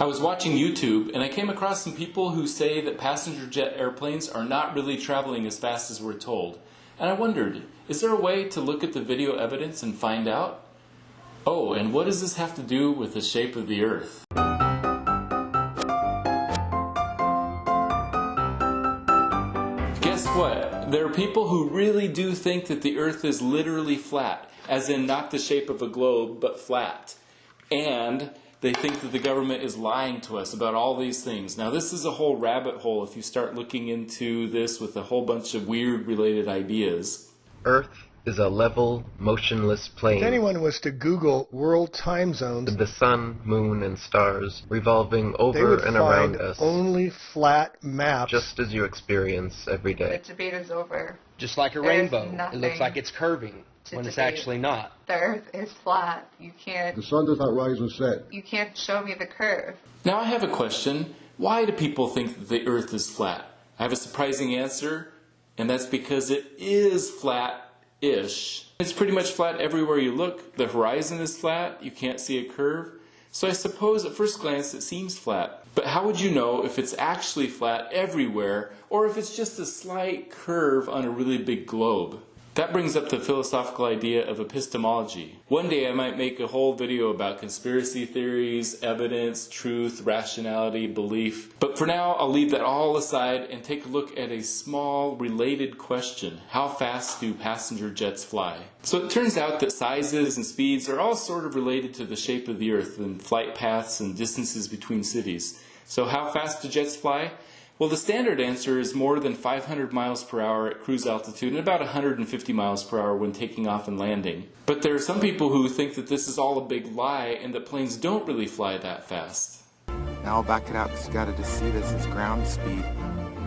I was watching YouTube and I came across some people who say that passenger jet airplanes are not really traveling as fast as we're told. And I wondered, is there a way to look at the video evidence and find out? Oh, and what does this have to do with the shape of the Earth? Guess what? There are people who really do think that the Earth is literally flat, as in not the shape of a globe, but flat. And they think that the government is lying to us about all these things. Now, this is a whole rabbit hole if you start looking into this with a whole bunch of weird related ideas. Earth is a level, motionless plane. If anyone was to Google world time zones, the sun, moon, and stars revolving over and around us, only flat maps. just as you experience every The debate is over. Just like a There's rainbow. It looks like it's curving to when it's actually not. The Earth is flat. You can't. The sun does not rise and set. You can't show me the curve. Now, I have a question. Why do people think that the Earth is flat? I have a surprising answer, and that's because it is flat ish. It's pretty much flat everywhere you look. The horizon is flat, you can't see a curve. So I suppose at first glance it seems flat. But how would you know if it's actually flat everywhere or if it's just a slight curve on a really big globe? That brings up the philosophical idea of epistemology. One day I might make a whole video about conspiracy theories, evidence, truth, rationality, belief. But for now, I'll leave that all aside and take a look at a small related question. How fast do passenger jets fly? So it turns out that sizes and speeds are all sort of related to the shape of the earth and flight paths and distances between cities. So how fast do jets fly? Well, the standard answer is more than 500 miles per hour at cruise altitude and about 150 miles per hour when taking off and landing. But there are some people who think that this is all a big lie and that planes don't really fly that fast. Now I'll back it out because you gotta just see this as ground speed.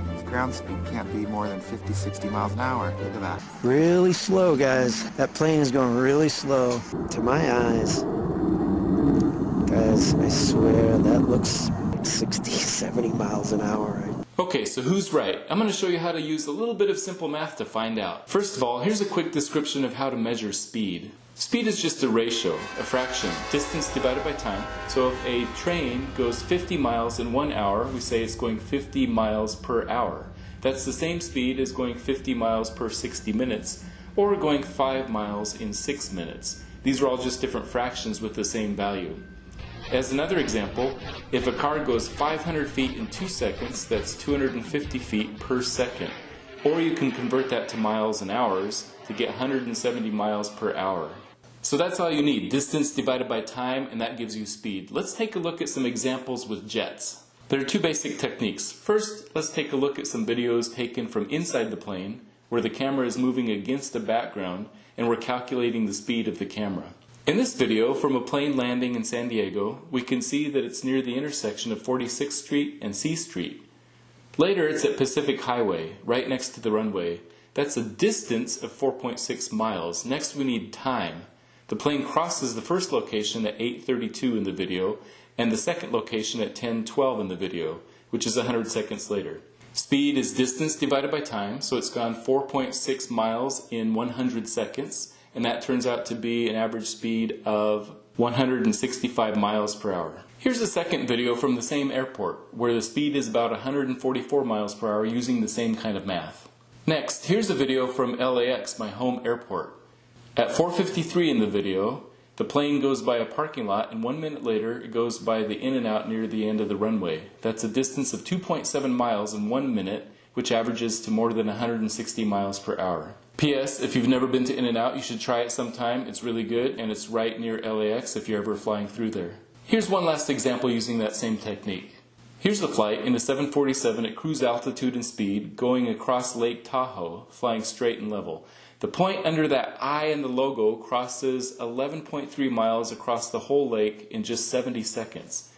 This ground speed can't be more than 50, 60 miles an hour. Look at that. Really slow, guys. That plane is going really slow. To my eyes. Guys, I swear that looks like 60, 70 miles an hour. Okay, so who's right? I'm going to show you how to use a little bit of simple math to find out. First of all, here's a quick description of how to measure speed. Speed is just a ratio, a fraction, distance divided by time. So if a train goes 50 miles in one hour, we say it's going 50 miles per hour. That's the same speed as going 50 miles per 60 minutes, or going 5 miles in 6 minutes. These are all just different fractions with the same value. As another example, if a car goes 500 feet in 2 seconds, that's 250 feet per second. Or you can convert that to miles and hours to get 170 miles per hour. So that's all you need, distance divided by time, and that gives you speed. Let's take a look at some examples with jets. There are two basic techniques. First, let's take a look at some videos taken from inside the plane, where the camera is moving against the background, and we're calculating the speed of the camera. In this video, from a plane landing in San Diego, we can see that it's near the intersection of 46th Street and C Street. Later, it's at Pacific Highway, right next to the runway. That's a distance of 4.6 miles. Next, we need time. The plane crosses the first location at 8.32 in the video, and the second location at 10.12 in the video, which is 100 seconds later. Speed is distance divided by time, so it's gone 4.6 miles in 100 seconds, and that turns out to be an average speed of 165 miles per hour. Here's a second video from the same airport, where the speed is about 144 miles per hour using the same kind of math. Next, here's a video from LAX, my home airport. At 4.53 in the video, the plane goes by a parking lot and one minute later it goes by the In-N-Out near the end of the runway. That's a distance of 2.7 miles in one minute, which averages to more than 160 miles per hour. P.S. If you've never been to In-N-Out, you should try it sometime. It's really good and it's right near LAX if you're ever flying through there. Here's one last example using that same technique. Here's the flight in a 747 at cruise altitude and speed going across Lake Tahoe, flying straight and level. The point under that I in the logo crosses 11.3 miles across the whole lake in just 70 seconds.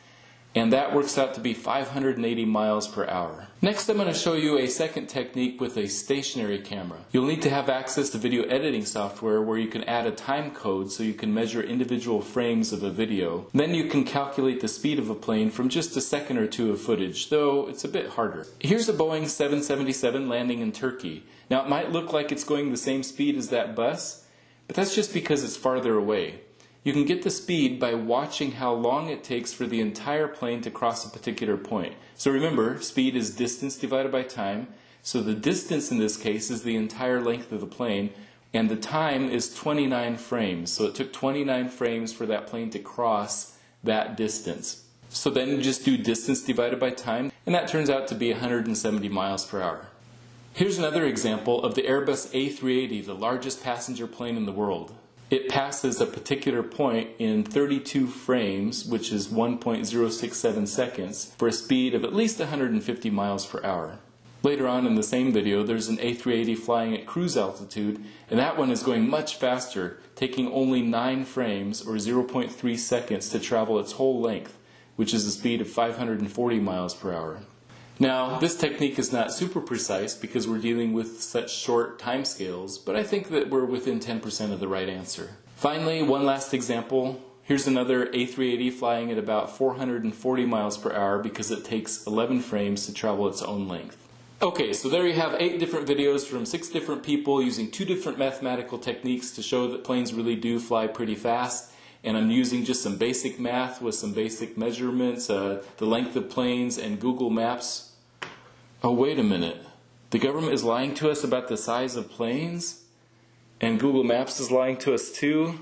And that works out to be 580 miles per hour. Next I'm going to show you a second technique with a stationary camera. You'll need to have access to video editing software where you can add a time code so you can measure individual frames of a video. Then you can calculate the speed of a plane from just a second or two of footage, though it's a bit harder. Here's a Boeing 777 landing in Turkey. Now it might look like it's going the same speed as that bus, but that's just because it's farther away. You can get the speed by watching how long it takes for the entire plane to cross a particular point. So remember, speed is distance divided by time. So the distance in this case is the entire length of the plane, and the time is 29 frames. So it took 29 frames for that plane to cross that distance. So then you just do distance divided by time, and that turns out to be 170 miles per hour. Here's another example of the Airbus A380, the largest passenger plane in the world. It passes a particular point in 32 frames, which is 1.067 seconds, for a speed of at least 150 miles per hour. Later on in the same video, there's an A380 flying at cruise altitude, and that one is going much faster, taking only 9 frames, or 0.3 seconds, to travel its whole length, which is a speed of 540 miles per hour. Now, this technique is not super precise because we're dealing with such short timescales, but I think that we're within 10% of the right answer. Finally, one last example. Here's another A380 flying at about 440 miles per hour because it takes 11 frames to travel its own length. Okay, so there you have eight different videos from six different people using two different mathematical techniques to show that planes really do fly pretty fast and I'm using just some basic math with some basic measurements, uh, the length of planes, and Google Maps. Oh, wait a minute. The government is lying to us about the size of planes? And Google Maps is lying to us too?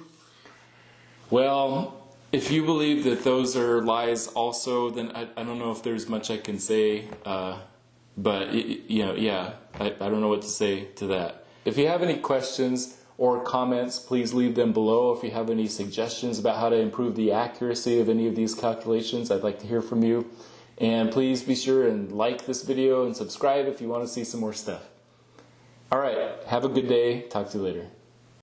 Well, if you believe that those are lies also, then I, I don't know if there's much I can say. Uh, but, you know, yeah, I, I don't know what to say to that. If you have any questions, or comments, please leave them below. If you have any suggestions about how to improve the accuracy of any of these calculations, I'd like to hear from you. And please be sure and like this video and subscribe if you want to see some more stuff. All right, have a good day. Talk to you later.